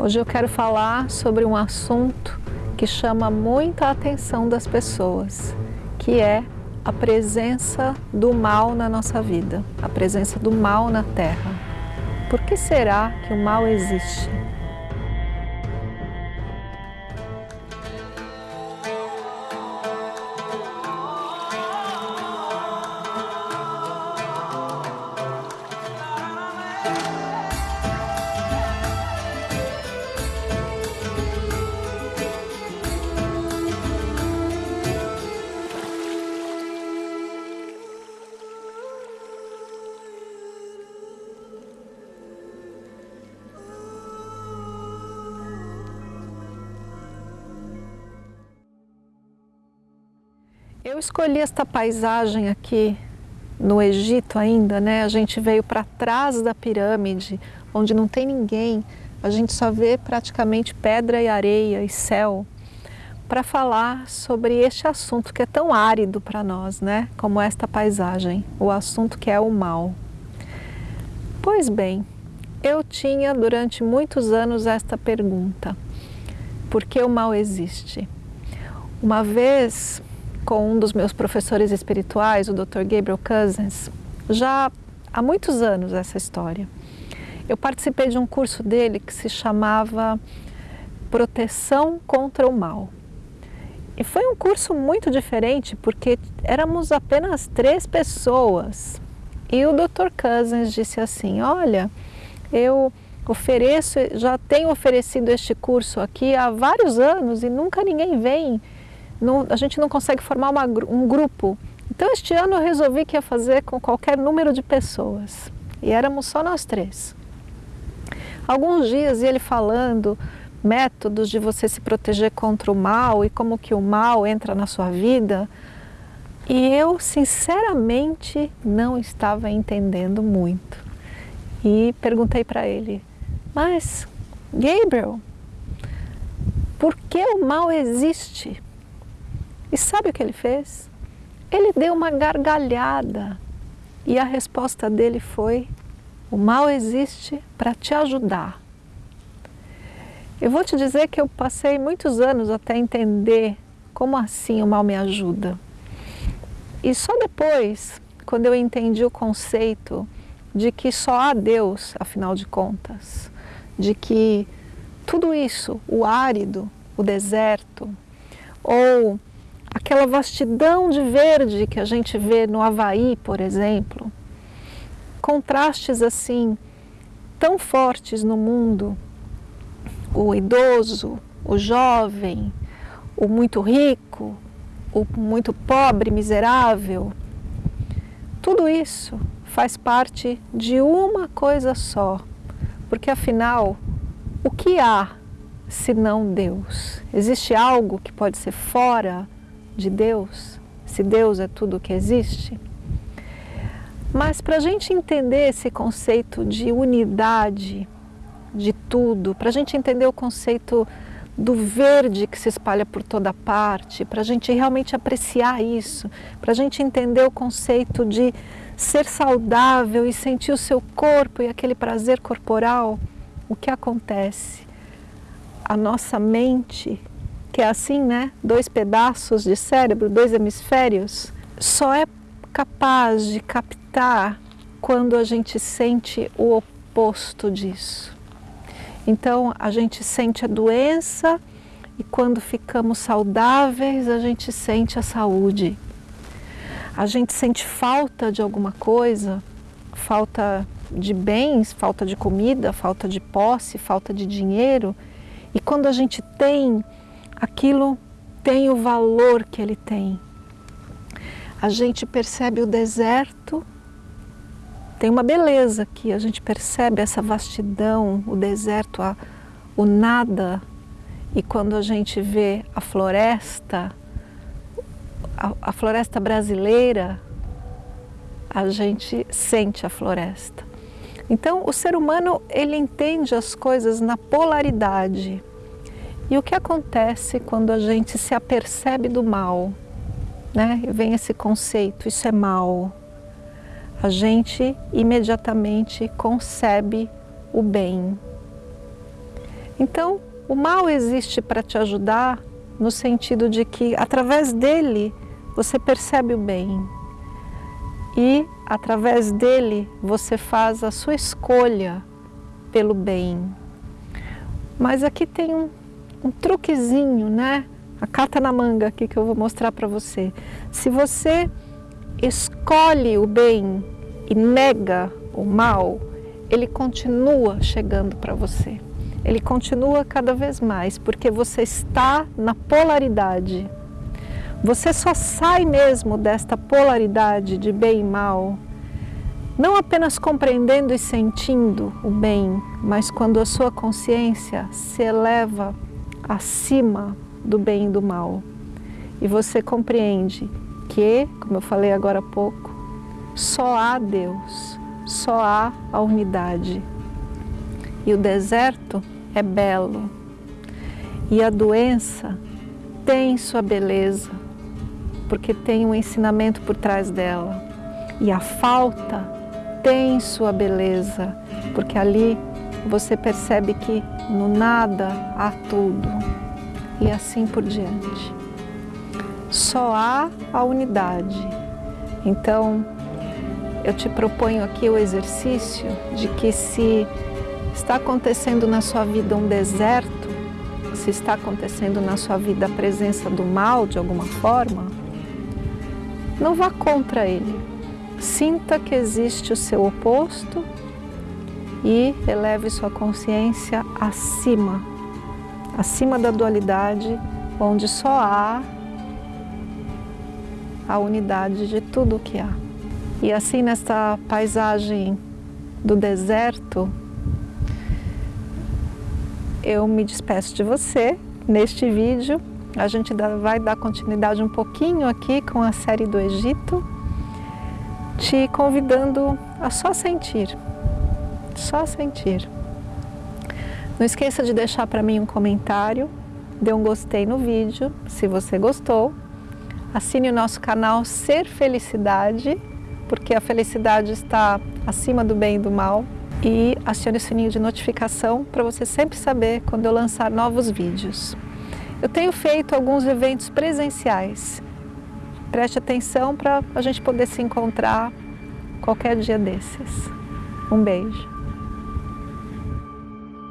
Hoje eu quero falar sobre um assunto que chama muita atenção das pessoas, que é a presença do mal na nossa vida, a presença do mal na Terra. Por que será que o mal existe? Eu escolhi esta paisagem aqui no Egito ainda, né? A gente veio para trás da pirâmide, onde não tem ninguém, a gente só vê praticamente pedra e areia e céu, para falar sobre este assunto que é tão árido para nós, né? Como esta paisagem, o assunto que é o mal. Pois bem, eu tinha durante muitos anos esta pergunta, por que o mal existe? Uma vez com um dos meus professores espirituais, o Dr. Gabriel Cousins, já há muitos anos essa história. Eu participei de um curso dele que se chamava Proteção contra o Mal. E foi um curso muito diferente porque éramos apenas três pessoas. E o Dr. Cousins disse assim, olha, eu ofereço, já tenho oferecido este curso aqui há vários anos e nunca ninguém vem não, a gente não consegue formar uma, um grupo. Então este ano eu resolvi que ia fazer com qualquer número de pessoas. E éramos só nós três. Alguns dias ele falando métodos de você se proteger contra o mal e como que o mal entra na sua vida. E eu, sinceramente, não estava entendendo muito. E perguntei para ele, mas, Gabriel, por que o mal existe? E sabe o que ele fez? Ele deu uma gargalhada e a resposta dele foi: o mal existe para te ajudar. Eu vou te dizer que eu passei muitos anos até entender como assim o mal me ajuda. E só depois, quando eu entendi o conceito de que só há Deus, afinal de contas, de que tudo isso, o árido, o deserto, ou aquela vastidão de verde que a gente vê no Havaí, por exemplo, contrastes assim tão fortes no mundo, o idoso, o jovem, o muito rico, o muito pobre, miserável, tudo isso faz parte de uma coisa só, porque afinal, o que há se não Deus? Existe algo que pode ser fora de Deus, se Deus é tudo que existe. Mas para a gente entender esse conceito de unidade de tudo, para a gente entender o conceito do verde que se espalha por toda parte, para a gente realmente apreciar isso, para a gente entender o conceito de ser saudável e sentir o seu corpo e aquele prazer corporal, o que acontece? A nossa mente que é assim, né? Dois pedaços de cérebro, dois hemisférios, só é capaz de captar quando a gente sente o oposto disso. Então, a gente sente a doença e quando ficamos saudáveis, a gente sente a saúde. A gente sente falta de alguma coisa, falta de bens, falta de comida, falta de posse, falta de dinheiro. E quando a gente tem, aquilo tem o valor que ele tem. A gente percebe o deserto, tem uma beleza aqui, a gente percebe essa vastidão, o deserto, a, o nada. E quando a gente vê a floresta, a, a floresta brasileira, a gente sente a floresta. Então, o ser humano, ele entende as coisas na polaridade. E o que acontece quando a gente se apercebe do mal? Né? Vem esse conceito, isso é mal. A gente imediatamente concebe o bem. Então, o mal existe para te ajudar no sentido de que através dele você percebe o bem e através dele você faz a sua escolha pelo bem. Mas aqui tem um, um truquezinho, né? A carta na manga aqui que eu vou mostrar para você. Se você escolhe o bem e nega o mal, ele continua chegando para você. Ele continua cada vez mais, porque você está na polaridade. Você só sai mesmo desta polaridade de bem e mal, não apenas compreendendo e sentindo o bem, mas quando a sua consciência se eleva acima do bem e do mal. E você compreende que, como eu falei agora há pouco, só há Deus, só há a unidade. E o deserto é belo. E a doença tem sua beleza, porque tem um ensinamento por trás dela. E a falta tem sua beleza, porque ali você percebe que no nada há tudo e assim por diante. Só há a unidade. Então, eu te proponho aqui o exercício de que se está acontecendo na sua vida um deserto, se está acontecendo na sua vida a presença do mal de alguma forma, não vá contra ele. Sinta que existe o seu oposto e eleve sua consciência acima acima da dualidade, onde só há a unidade de tudo o que há. E assim nesta paisagem do deserto, eu me despeço de você neste vídeo. A gente vai dar continuidade um pouquinho aqui com a série do Egito, te convidando a só sentir, só sentir. Não esqueça de deixar para mim um comentário, dê um gostei no vídeo, se você gostou. Assine o nosso canal Ser Felicidade, porque a felicidade está acima do bem e do mal. E acione o sininho de notificação para você sempre saber quando eu lançar novos vídeos. Eu tenho feito alguns eventos presenciais. Preste atenção para a gente poder se encontrar qualquer dia desses. Um beijo.